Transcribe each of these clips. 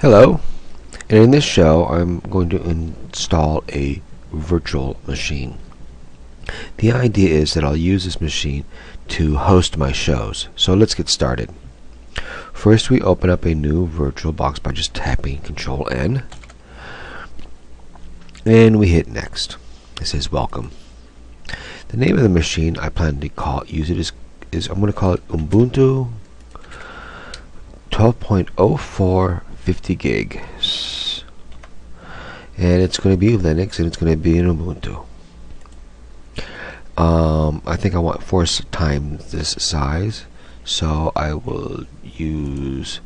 Hello, and in this show I'm going to install a virtual machine. The idea is that I'll use this machine to host my shows. So let's get started. First we open up a new virtual box by just tapping Control N and we hit next. It says welcome. The name of the machine I plan to call use it is is I'm going to call it Ubuntu 12.04 50 gigs and it's going to be Linux and it's going to be in Ubuntu. Um, I think I want four times this size so I will use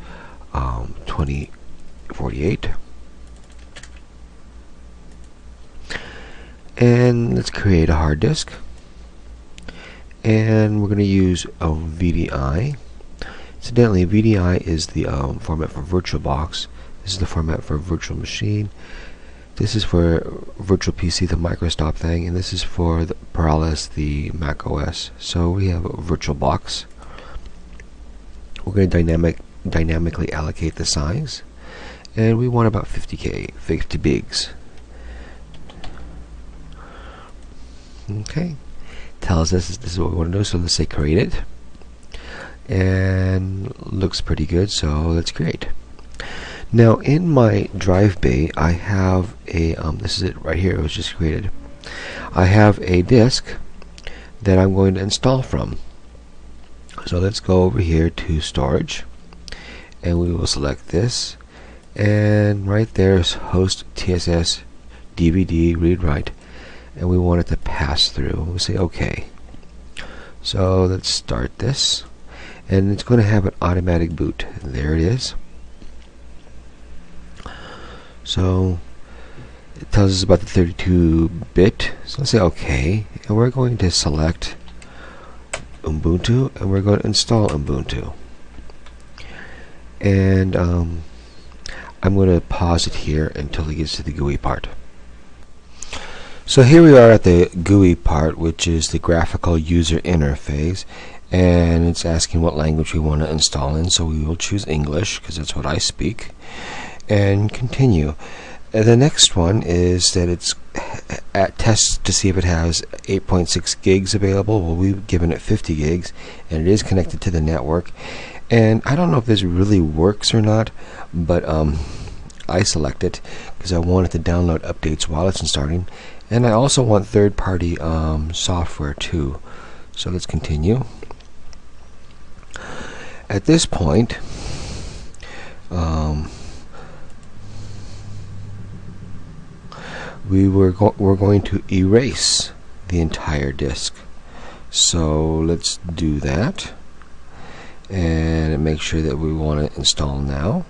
um, 2048 and let's create a hard disk. And we're going to use a VDI incidentally VDI is the um, format for VirtualBox. This is the format for virtual machine. This is for virtual PC the Microsoft thing and this is for the Parallels the Mac OS so we have VirtualBox. We're going to dynamic dynamically allocate the size and we want about 50k 50 bigs. Okay. Tells us this is what we want to do. So let's say create it and looks pretty good so that's great now in my drive bay I have a um, this is it right here it was just created I have a disk that I'm going to install from so let's go over here to storage and we will select this and right there is host TSS DVD read write and we want it to pass through. We'll say OK. So let's start this. And it's going to have an automatic boot. There it is. So it tells us about the 32-bit. So let's say OK. And we're going to select Ubuntu and we're going to install Ubuntu. And um, I'm going to pause it here until it gets to the GUI part. So here we are at the GUI part, which is the graphical user interface, and it's asking what language we want to install in. So we will choose English because that's what I speak, and continue. The next one is that it's at test to see if it has 8.6 gigs available. Well, we've given it 50 gigs, and it is connected to the network. And I don't know if this really works or not, but um, I select it because I want it to download updates while it's starting and I also want third-party um, software too. So let's continue. At this point um, we were go we're going to erase the entire disk. So let's do that. And make sure that we want to install now.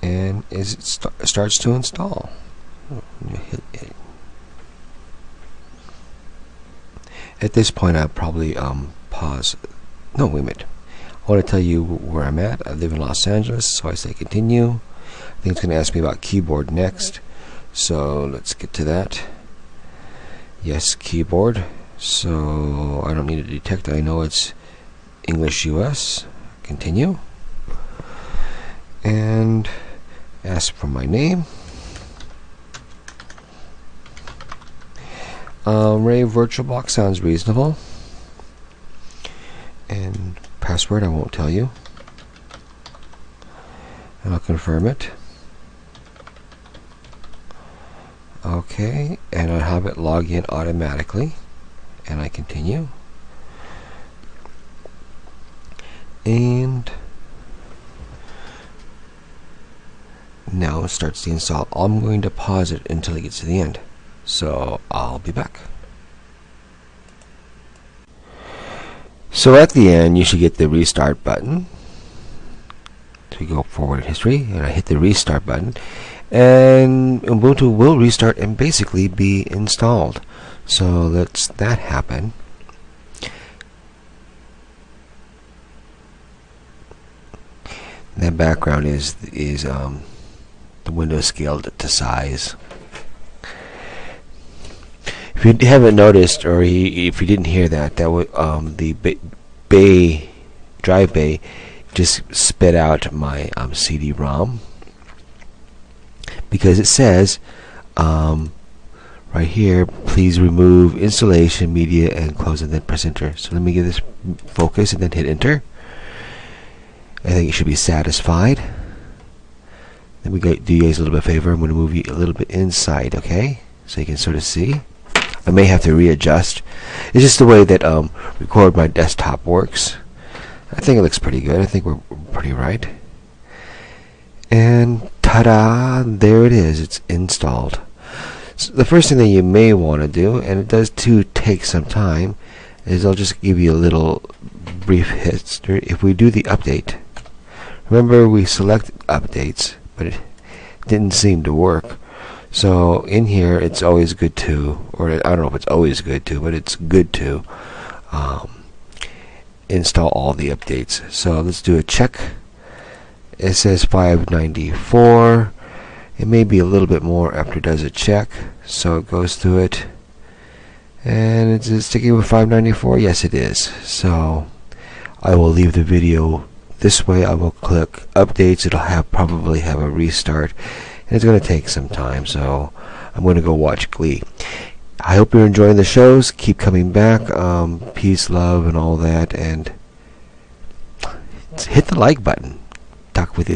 And it st starts to install at this point I'll probably um, pause. No wait a minute. I want to tell you where I'm at. I live in Los Angeles so I say continue. I think it's going to ask me about keyboard next. So let's get to that. Yes keyboard. So I don't need to detect. I know it's English US continue. And ask for my name Um, Ray VirtualBox sounds reasonable. And password I won't tell you. And I'll confirm it. Okay, and I'll have it log in automatically. And I continue. And now it starts the install. I'm going to pause it until it gets to the end. So I'll be back. So at the end, you should get the restart button. You go forward in history, and I hit the restart button, and Ubuntu will restart and basically be installed. So let's that happen. That background is is um, the window scaled to size. You haven't noticed, or if you didn't hear that, that um, the bay, drive bay just spit out my um, CD-ROM because it says um, right here please remove installation media and close and then press enter. So let me give this focus and then hit enter. I think you should be satisfied. Let me do you guys a little bit of favor. I'm going to move you a little bit inside okay? So you can sort of see I may have to readjust. It's just the way that um, record my desktop works. I think it looks pretty good. I think we're pretty right. And ta-da! There it is. It's installed. So the first thing that you may want to do and it does too take some time is I'll just give you a little brief history. If we do the update remember we select updates but it didn't seem to work so in here it's always good to or I don't know if it's always good to but it's good to um, install all the updates. So let's do a check. It says 594 it may be a little bit more after it does a check. So it goes through it. And it's, it sticking with 594 yes it is. So I will leave the video this way. I will click updates. It'll have probably have a restart and it's going to take some time so I'm going to go watch Glee. I hope you're enjoying the shows. Keep coming back. Um, peace love and all that and hit the like button